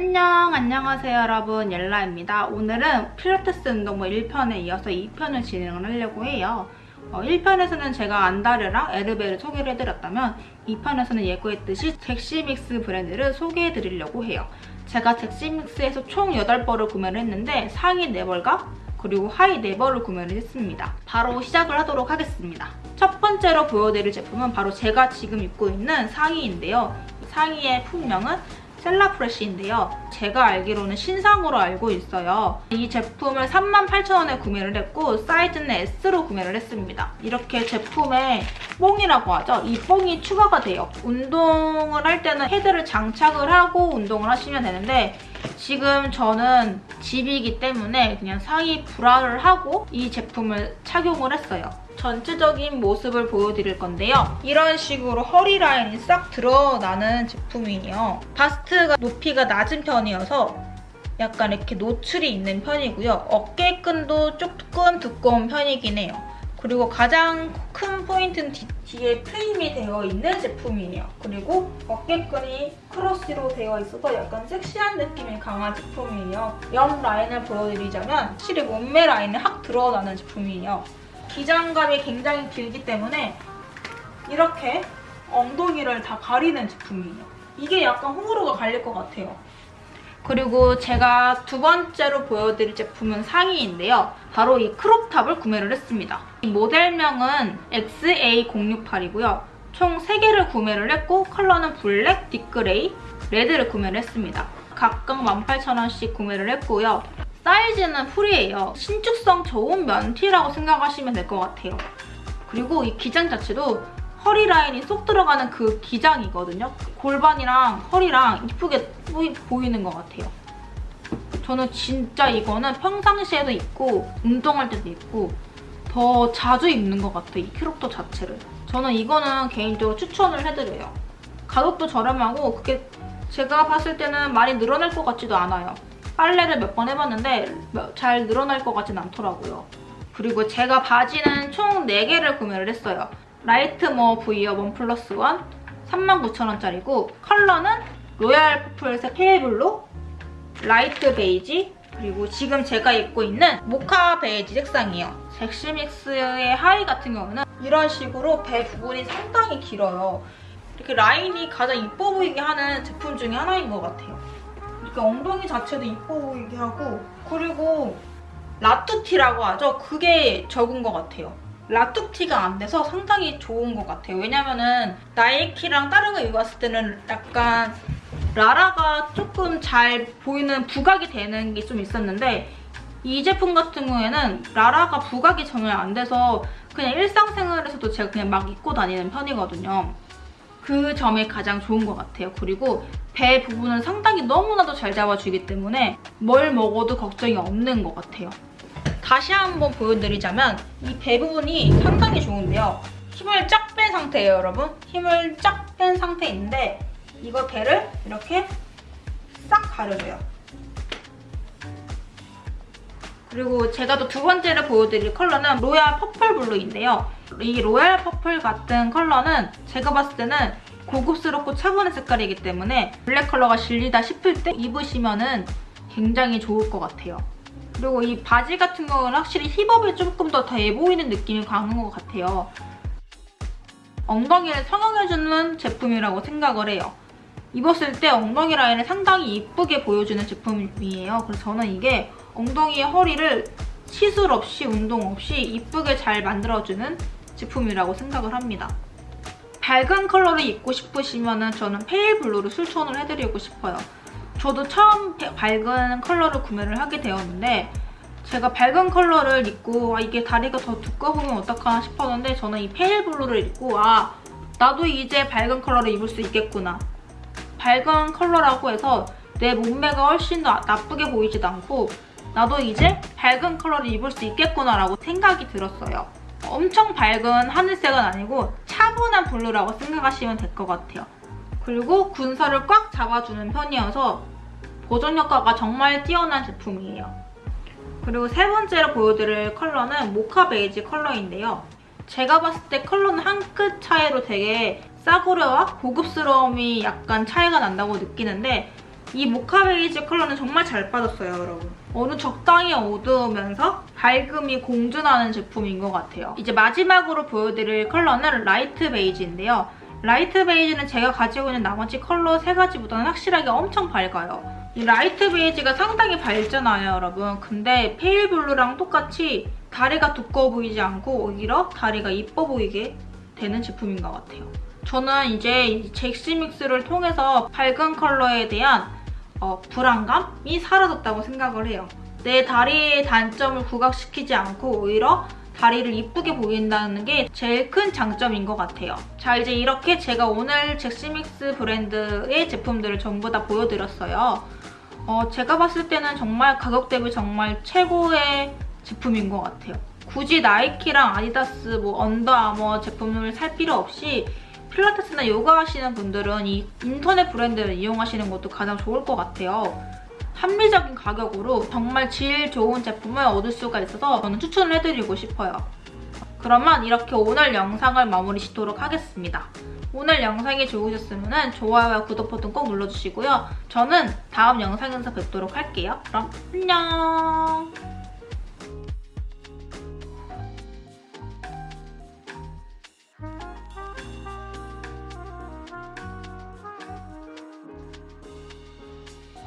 안녕 안녕하세요 여러분. 옐라입니다. 오늘은 필라테스 운동부 1편에 이어서 2편을 진행을 하려고 해요. 어, 1편에서는 제가 안다르랑 에르베를 소개를 해드렸다면 2편에서는 예고했듯이 잭시믹스 브랜드를 소개해드리려고 해요. 제가 잭시믹스에서 총 8벌을 구매를 했는데 상의 4벌과 그리고 하의 4벌을 구매를 했습니다. 바로 시작을 하도록 하겠습니다. 첫 번째로 보여드릴 제품은 바로 제가 지금 입고 있는 상의인데요. 상의의 품명은 셀라프레쉬인데요. 제가 알기로는 신상으로 알고 있어요. 이 제품을 38,000원에 구매를 했고 사이즈는 S로 구매를 했습니다. 이렇게 제품에 뽕이라고 하죠. 이 뽕이 추가가 돼요. 운동을 할 때는 헤드를 장착을 하고 운동을 하시면 되는데 지금 저는 집이기 때문에 그냥 상의 브라를 하고 이 제품을 착용을 했어요. 전체적인 모습을 보여드릴 건데요. 이런 식으로 허리 라인이 싹 드러나는 제품이에요. 바스트가 높이가 낮은 편이어서 약간 이렇게 노출이 있는 편이고요. 어깨끈도 조금 두꺼운 편이긴 해요. 그리고 가장 큰 포인트는 뒤, 에 프레임이 되어 있는 제품이에요. 그리고 어깨끈이 크로스로 되어 있어서 약간 섹시한 느낌이 강한 제품이에요. 옆 라인을 보여드리자면 확실히 몸매 라인이 확 드러나는 제품이에요. 기장감이 굉장히 길기 때문에 이렇게 엉덩이를 다 가리는 제품이에요. 이게 약간 호불호가 갈릴 것 같아요. 그리고 제가 두 번째로 보여드릴 제품은 상의인데요. 바로 이 crop top을 구매를 했습니다. 이 모델명은 XA068이고요. 총 3개를 구매를 했고 컬러는 black, deep gray, red를 구매를 했습니다. 각각 18,000원씩 구매를 했고요. 사이즈는 free예요. 신축성 좋은 면티라고 생각하시면 될 것 같아요. 그리고 이 기장 자체도 허리 라인이 쏙 들어가는 그 기장이거든요. 골반이랑 허리랑 이쁘게 보이는 것 같아요. 저는 진짜 이거는 평상시에도 입고 운동할 때도 입고 더 자주 입는 것 같아요. 이 캐릭터 자체를. 저는 이거는 개인적으로 추천을 해드려요. 가격도 저렴하고 그게 제가 봤을 때는 많이 늘어날 것 같지도 않아요. 빨래를 몇 번 해봤는데 잘 늘어날 것 같진 않더라고요. 그리고 제가 바지는 총 4개를 구매를 했어요. 라이트 머 브이어 원 플러스 원 39,000원짜리고 컬러는 로얄 퍼플색 페이블로 라이트 베이지 그리고 지금 제가 입고 있는 모카 베이지 색상이에요. 잭시믹스의 하의 같은 경우는 이런 식으로 배 부분이 상당히 길어요. 이렇게 라인이 가장 이뻐 보이게 하는 제품 중에 하나인 것 같아요. 이렇게 엉덩이 자체도 이뻐 보이게 하고 그리고 라투티라고 하죠. 그게 적은 것 같아요. 라투티가 안 돼서 상당히 좋은 것 같아요. 왜냐면은 나이키랑 다른 거 입었을 때는 약간 라라가 조금 잘 보이는 부각이 되는 게 좀 있었는데 이 제품 같은 경우에는 라라가 부각이 전혀 안 돼서 그냥 일상생활에서도 제가 그냥 막 입고 다니는 편이거든요. 그 점이 가장 좋은 것 같아요. 그리고 배 부분은 상당히 너무나도 잘 잡아주기 때문에 뭘 먹어도 걱정이 없는 것 같아요. 다시 한번 보여드리자면 이 배 부분이 상당히 좋은데요. 힘을 쫙 뺀 상태예요, 여러분. 힘을 쫙 뺀 상태인데 이거 배를 이렇게 싹 가려줘요. 그리고 제가 또 두 번째로 보여드릴 컬러는 royal purple blue인데요. 이 royal purple 같은 컬러는 제가 봤을 때는 고급스럽고 차분한 색깔이기 때문에 블랙 컬러가 질리다 싶을 때 입으시면 은 굉장히 좋을 것 같아요. 그리고 이 바지 같은 경우는 확실히 힙업이 조금 더 돼 보이는 느낌이 강한 것 같아요. 엉덩이를 성형해주는 제품이라고 생각을 해요. 입었을 때 엉덩이 라인을 상당히 이쁘게 보여주는 제품이에요. 그래서 저는 이게 엉덩이의 허리를 시술 없이 운동 없이 이쁘게 잘 만들어주는 제품이라고 생각을 합니다. 밝은 컬러를 입고 싶으시면 저는 pale blue를 추천을 해드리고 싶어요. 저도 처음 밝은 컬러를 구매를 하게 되었는데 제가 밝은 컬러를 입고 아, 이게 다리가 더 두꺼우면 어떡하나 싶었는데 저는 이 pale blue를 입고 아 나도 이제 밝은 컬러를 입을 수 있겠구나. 밝은 컬러라고 해서 내 몸매가 훨씬 더 나쁘게 보이지도 않고 나도 이제 밝은 컬러를 입을 수 있겠구나 라고 생각이 들었어요. 엄청 밝은 하늘색은 아니고 차분한 blue라고 생각하시면 될 것 같아요. 그리고 군살을 꽉 잡아주는 편이어서 보정 효과가 정말 뛰어난 제품이에요. 그리고 세 번째로 보여드릴 컬러는 mocha beige 컬러인데요. 제가 봤을 때 컬러는 한 끗 차이로 되게 싸구려와 고급스러움이 약간 차이가 난다고 느끼는데 이 mocha beige 컬러는 정말 잘 빠졌어요, 여러분. 어느 적당히 어두우면서 밝음이 공존하는 제품인 것 같아요. 이제 마지막으로 보여드릴 컬러는 light beige인데요. light beige는 제가 가지고 있는 나머지 컬러 세 가지보다는 확실하게 엄청 밝아요. 이 light beige가 상당히 밝잖아요, 여러분. 근데 pale blue랑 똑같이 다리가 두꺼워 보이지 않고 오히려 다리가 이뻐 보이게 되는 제품인 것 같아요. 저는 이제 이 젝시믹스를 통해서 밝은 컬러에 대한 어, 불안감이 사라졌다고 생각을 해요. 내 다리의 단점을 부각시키지 않고 오히려 다리를 이쁘게 보인다는 게 제일 큰 장점인 것 같아요. 자 이제 이렇게 제가 오늘 잭스믹스 브랜드의 제품들을 전부 다 보여드렸어요. 어, 제가 봤을 때는 정말 가격 대비 정말 최고의 제품인 것 같아요. 굳이 나이키랑 아디다스, 뭐 언더아머 제품을 살 필요 없이 필라테스나 요가 하시는 분들은 이 인터넷 브랜드를 이용하시는 것도 가장 좋을 것 같아요. 합리적인 가격으로 정말 질 좋은 제품을 얻을 수가 있어서 저는 추천을 해드리고 싶어요. 그러면 이렇게 오늘 영상을 마무리 짓도록 하겠습니다. 오늘 영상이 좋으셨으면 좋아요와 구독 버튼 꼭 눌러주시고요. 저는 다음 영상에서 뵙도록 할게요. 그럼 안녕!